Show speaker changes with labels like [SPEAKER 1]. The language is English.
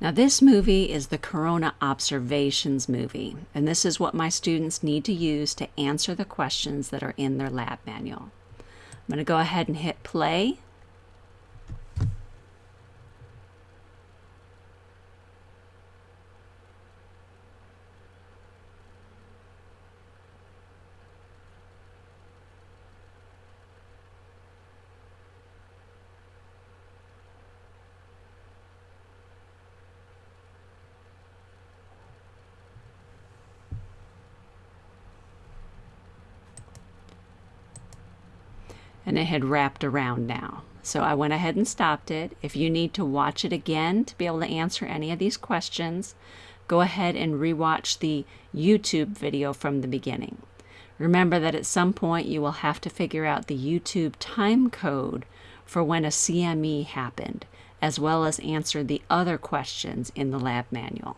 [SPEAKER 1] Now, this movie is the Corona Observations movie, and this is what my students need to use to answer the questions that are in their lab manual. I'm going to go ahead and hit play. And it had wrapped around now. So I went ahead and stopped it. If you need to watch it again to be able to answer any of these questions, go ahead and rewatch the YouTube video from the beginning. Remember that at some point you will have to figure out the YouTube time code for when a CME happened, as well as answer the other questions in the lab manual.